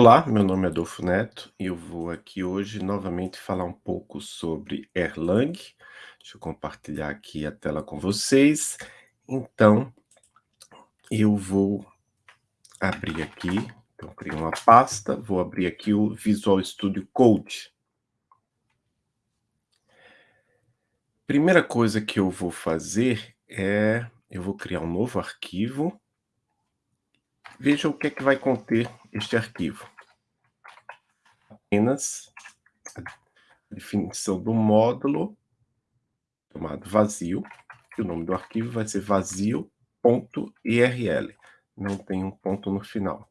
Olá, meu nome é Adolfo Neto e eu vou aqui hoje novamente falar um pouco sobre Erlang. Deixa eu compartilhar aqui a tela com vocês. Então, eu vou abrir aqui, então criei uma pasta, vou abrir aqui o Visual Studio Code. Primeira coisa que eu vou fazer é, eu vou criar um novo arquivo Veja o que é que vai conter este arquivo. Apenas a definição do módulo chamado vazio, e o nome do arquivo vai ser vazio.irl. Não tem um ponto no final.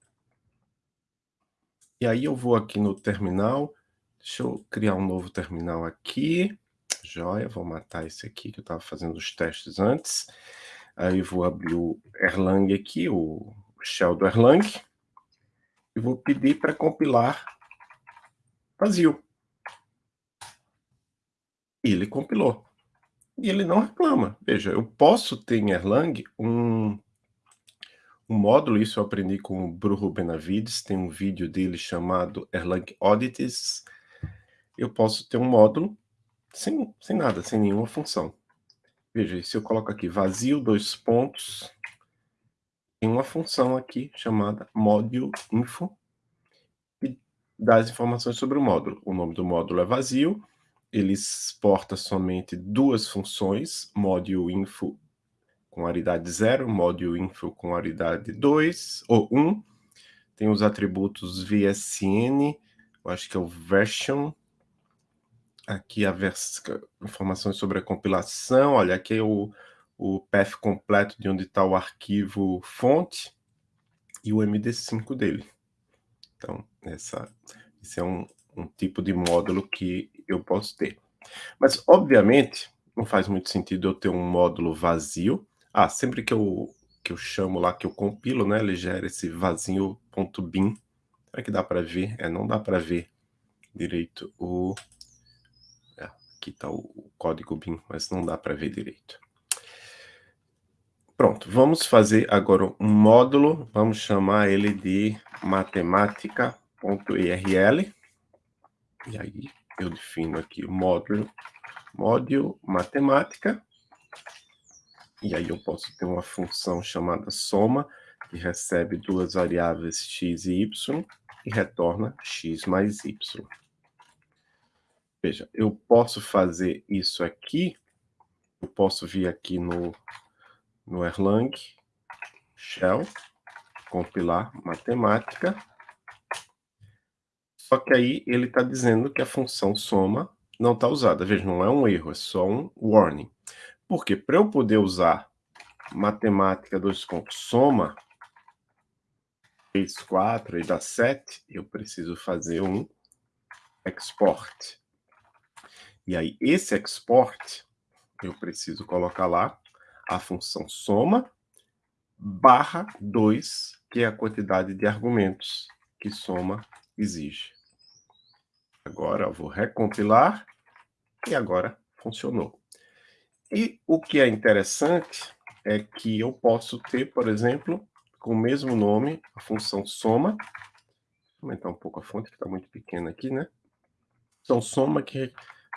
E aí eu vou aqui no terminal, deixa eu criar um novo terminal aqui, joia, vou matar esse aqui que eu estava fazendo os testes antes. Aí vou abrir o Erlang aqui, o shell do Erlang e vou pedir para compilar vazio. E ele compilou. E ele não reclama. Veja, eu posso ter em Erlang um, um módulo, isso eu aprendi com o Bruno Benavides, tem um vídeo dele chamado Erlang Audits. Eu posso ter um módulo sem, sem nada, sem nenhuma função. Veja, se eu coloco aqui vazio, dois pontos, tem uma função aqui chamada module info que dá as informações sobre o módulo. O nome do módulo é vazio, ele exporta somente duas funções, module info com aridade 0, module info com aridade 2 ou 1. Um. Tem os atributos VSN, eu acho que é o version. Aqui a vers... informações sobre a compilação, olha, aqui é o o path completo de onde está o arquivo fonte e o MD5 dele. Então, essa, esse é um, um tipo de módulo que eu posso ter. Mas, obviamente, não faz muito sentido eu ter um módulo vazio. Ah, sempre que eu, que eu chamo lá, que eu compilo, né, ele gera esse vazio.bin. Será que dá para ver? É, não dá para ver direito o... É, aqui está o, o código bin, mas não dá para ver direito. Pronto, vamos fazer agora um módulo, vamos chamar ele de matemática.irl. E aí eu defino aqui o módulo, módulo matemática. E aí eu posso ter uma função chamada soma, que recebe duas variáveis x e y, e retorna x mais y. Veja, eu posso fazer isso aqui, eu posso vir aqui no no Erlang, shell, compilar matemática. Só que aí ele está dizendo que a função soma não está usada. Veja, não é um erro, é só um warning. Porque para eu poder usar matemática dois pontos soma, fez 4 e dá 7, eu preciso fazer um export. E aí, esse export, eu preciso colocar lá a função soma barra 2, que é a quantidade de argumentos que soma exige. Agora vou recompilar e agora funcionou. E o que é interessante é que eu posso ter, por exemplo, com o mesmo nome, a função soma. Vou aumentar um pouco a fonte, que está muito pequena aqui, né? Então, soma que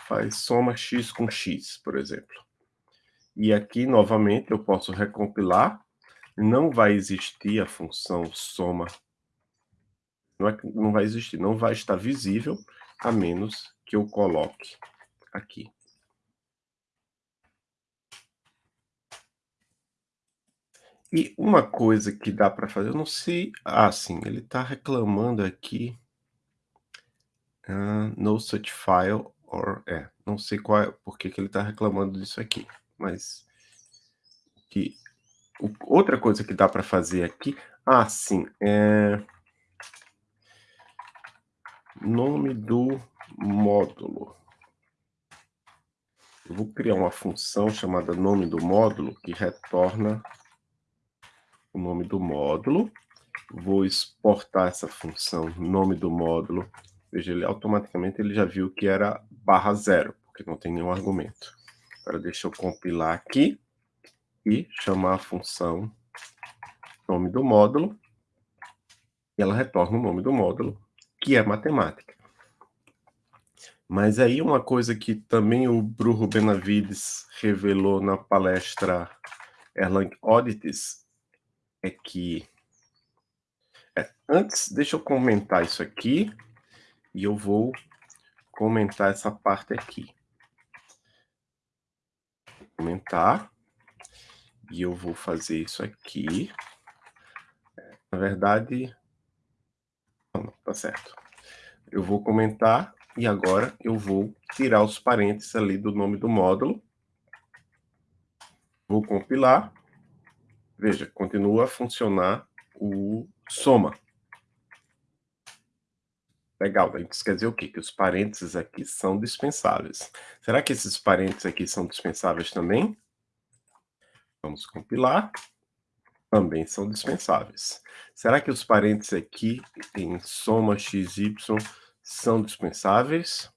faz soma x com x, por exemplo. E aqui, novamente, eu posso recompilar. Não vai existir a função soma. Não, é, não vai existir, não vai estar visível, a menos que eu coloque aqui. E uma coisa que dá para fazer, eu não sei... Ah, sim, ele está reclamando aqui. Uh, no such file, or... É, não sei qual é, por que, ele está reclamando disso aqui mas que outra coisa que dá para fazer aqui, ah, sim, é nome do módulo. Eu vou criar uma função chamada nome do módulo que retorna o nome do módulo. Vou exportar essa função nome do módulo. Veja, ele automaticamente ele já viu que era barra zero, porque não tem nenhum argumento. Agora deixa eu compilar aqui e chamar a função nome do módulo. e ela retorna o nome do módulo, que é matemática. Mas aí uma coisa que também o Bruno Benavides revelou na palestra Erlang Oddities é que... É, antes, deixa eu comentar isso aqui, e eu vou comentar essa parte aqui. Vou comentar, e eu vou fazer isso aqui. Na verdade, não, tá certo. Eu vou comentar e agora eu vou tirar os parênteses ali do nome do módulo. Vou compilar. Veja, continua a funcionar o soma. Legal, isso quer dizer o quê? Que os parênteses aqui são dispensáveis. Será que esses parênteses aqui são dispensáveis também? Vamos compilar. Também são dispensáveis. Será que os parênteses aqui em soma xy são dispensáveis?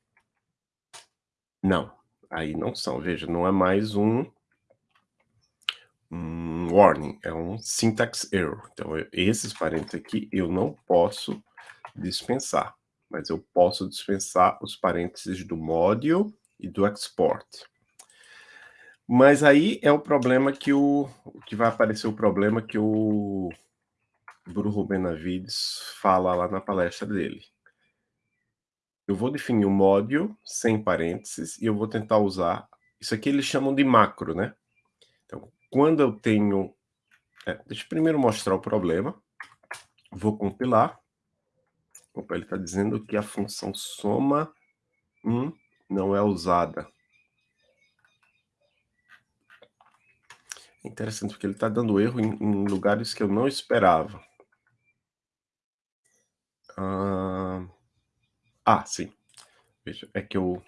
Não, aí não são. Veja, não é mais um, um warning, é um syntax error. Então, eu, esses parênteses aqui eu não posso dispensar, mas eu posso dispensar os parênteses do module e do export. Mas aí é o problema que o que vai aparecer o problema que o Bruno Benavides fala lá na palestra dele. Eu vou definir um módulo sem parênteses e eu vou tentar usar... Isso aqui eles chamam de macro, né? Então, quando eu tenho... É, deixa eu primeiro mostrar o problema. Vou compilar. Opa, ele está dizendo que a função soma hum, não é usada. Interessante, porque ele está dando erro em, em, lugares que eu não esperava. Ah... Ah, sim. Veja, é que eu,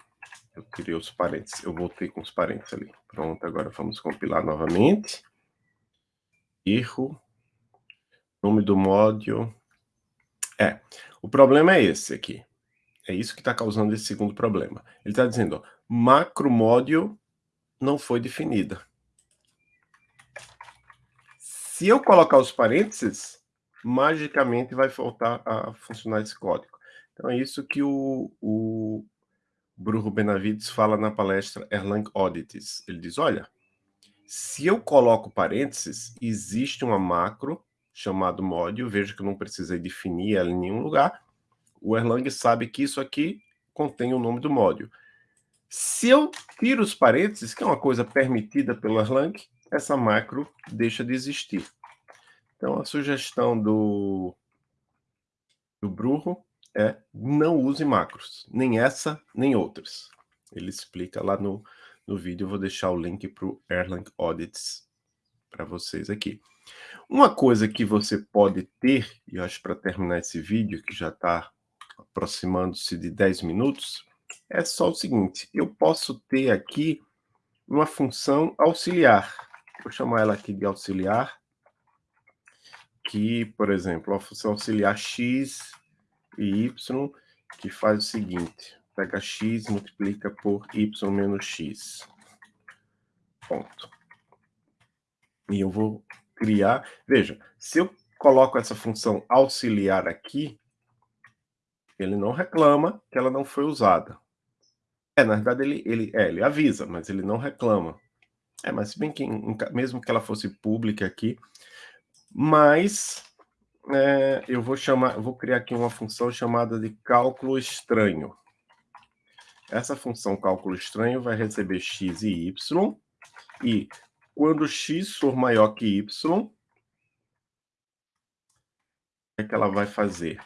eu tirei os parênteses. Eu voltei com os parênteses ali. Pronto, agora vamos compilar novamente. Erro. Nome do módulo. É, o problema é esse aqui. É isso que está causando esse segundo problema. Ele está dizendo, macro módulo não foi definida. Se eu colocar os parênteses, magicamente vai voltar a funcionar esse código. Então, é isso que o, o Bruno Benavides fala na palestra Erlang Oddities. Ele diz, olha, se eu coloco parênteses, existe uma macro chamado module, veja que eu não precisei definir ela em nenhum lugar, o Erlang sabe que isso aqui contém o nome do módulo. Se eu tiro os parênteses, que é uma coisa permitida pelo Erlang, essa macro deixa de existir. Então, a sugestão do, do Bruno é não use macros, nem essa, nem outras. Ele explica lá no, no vídeo, eu vou deixar o link para o Erlang Audits para vocês aqui. Uma coisa que você pode ter, e eu acho para terminar esse vídeo, que já está aproximando-se de 10 minutos, é só o seguinte, eu posso ter aqui uma função auxiliar. Vou chamar ela aqui de auxiliar, que, por exemplo, a função auxiliar x e y, que faz o seguinte, pega x, multiplica por y menos x. Ponto. E eu vou criar... Veja, se eu coloco essa função auxiliar aqui, ele não reclama que ela não foi usada. É, na verdade, ele, ele, é, ele avisa, mas ele não reclama. É, mas se bem que, mesmo que ela fosse pública aqui, mas é, eu vou chamar, vou criar aqui uma função chamada de cálculo estranho. Essa função cálculo estranho vai receber x e y, e quando x for maior que y, o que, é que ela vai fazer?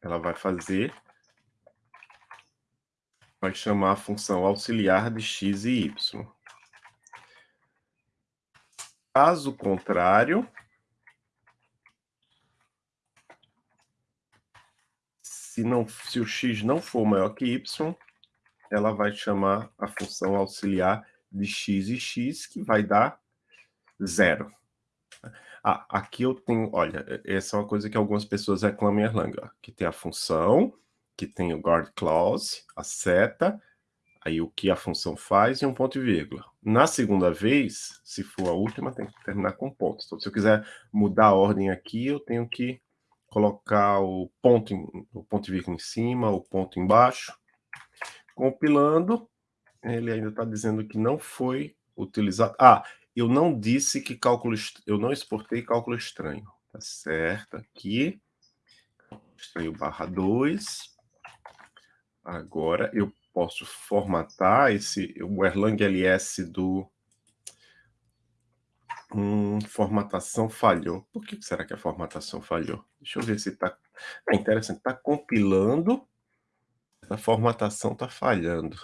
Ela vai fazer, vai chamar a função auxiliar de x e y. Caso contrário, se, não, se o x não for maior que y, ela vai chamar a função auxiliar de x e x, que vai dar zero. Ah, aqui eu tenho, olha, essa é uma coisa que algumas pessoas reclamam em Erlang, ó, que tem a função, que tem o guard clause, a seta, aí o que a função faz e um ponto e vírgula. Na segunda vez, se for a última, tem que terminar com pontos. Então, se eu quiser mudar a ordem aqui, eu tenho que colocar o ponto, em, o ponto e vírgula em cima, o ponto embaixo. Compilando, ele ainda está dizendo que não foi utilizado. Ah, eu não disse que cálculo, eu não exportei cálculo estranho. Tá certo, aqui. Estranho barra 2. Agora eu posso formatar esse, o Erlang LS do Hum, formatação falhou. Por que será que a formatação falhou? Deixa eu ver se está... É interessante, está compilando, a formatação está falhando.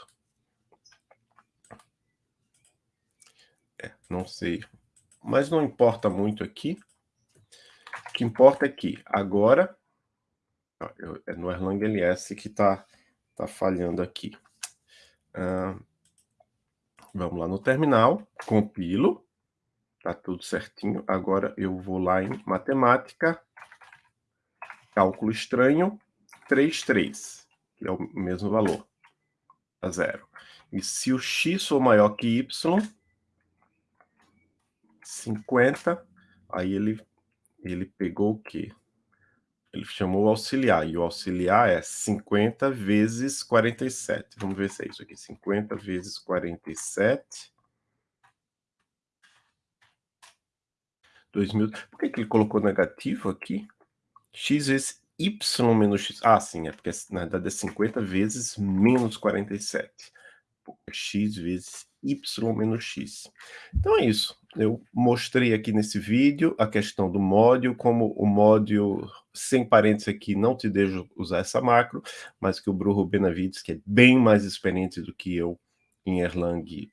Não sei. Mas não importa muito aqui. O que importa é que agora, é no Erlang LS que está tá falhando aqui. Vamos lá no terminal, compilo. Tá tudo certinho. Agora eu vou lá em matemática, cálculo estranho, 3, 3, que é o mesmo valor, a zero. E se o x for maior que y, 50, aí ele, ele pegou o quê? Ele chamou o auxiliar, e o auxiliar é 50 vezes 47. Vamos ver se é isso aqui, 50 vezes 47 2000. Por que, que ele colocou negativo aqui? x vezes y menos x. Ah, sim, é porque na verdade é 50 vezes menos 47. x vezes y menos x. Então é isso. Eu mostrei aqui nesse vídeo a questão do módulo, como o módulo sem parênteses aqui não te deixa usar essa macro, mas que o Bruno Benavides, que é bem mais experiente do que eu em Erlang,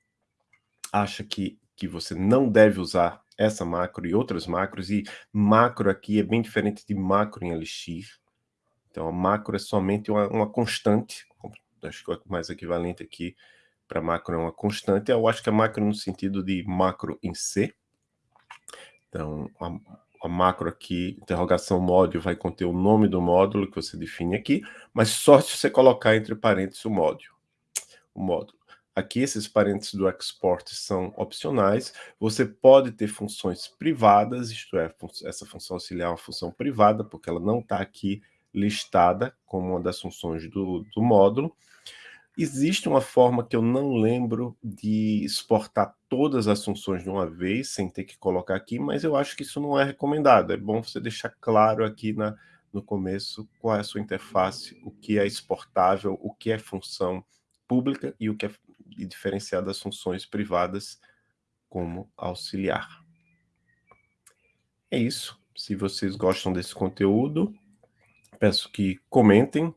acha que, que você não deve usar essa macro e outras macros, e macro aqui é bem diferente de macro em Elixir. Então, a macro é somente uma, uma constante, acho que é o mais equivalente aqui para macro é uma constante, eu acho que é macro no sentido de macro em C. Então, a, a macro aqui, interrogação módulo, vai conter o nome do módulo que você define aqui, mas só se você colocar entre parênteses o módulo. O módulo. Aqui esses parênteses do export são opcionais. Você pode ter funções privadas, isto é, essa função auxiliar é uma função privada, porque ela não está aqui listada como uma das funções do, do módulo. Existe uma forma que eu não lembro de exportar todas as funções de uma vez, sem ter que colocar aqui, mas eu acho que isso não é recomendado. É bom você deixar claro aqui na, no começo qual é a sua interface, o que é exportável, o que é função pública e o que é diferenciar das funções privadas como auxiliar. É isso. Se vocês gostam desse conteúdo, peço que comentem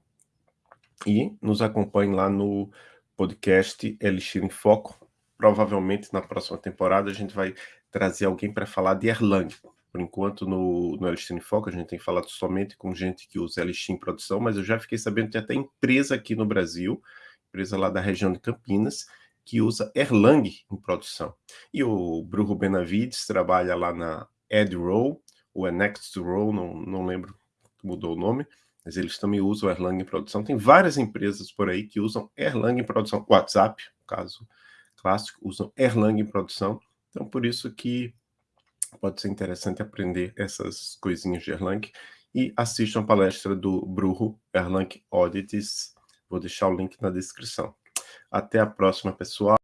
e nos acompanhem lá no podcast Elixir em Foco. Provavelmente na próxima temporada a gente vai trazer alguém para falar de Erlang. Por enquanto, no, no Elixir em Foco, a gente tem falado somente com gente que usa Elixir em produção, mas eu já fiquei sabendo que tem até empresa aqui no Brasil empresa lá da região de Campinas, que usa Erlang em produção. E o Bruno Benavides trabalha lá na EdRow, ou é Nextrow, não, não lembro, mudou o nome, mas eles também usam Erlang em produção. Tem várias empresas por aí que usam Erlang em produção. WhatsApp, caso clássico, usam Erlang em produção. Então, por isso que pode ser interessante aprender essas coisinhas de Erlang. E assistam a palestra do Bruno Erlang Audits Vou deixar o link na descrição. Até a próxima, pessoal.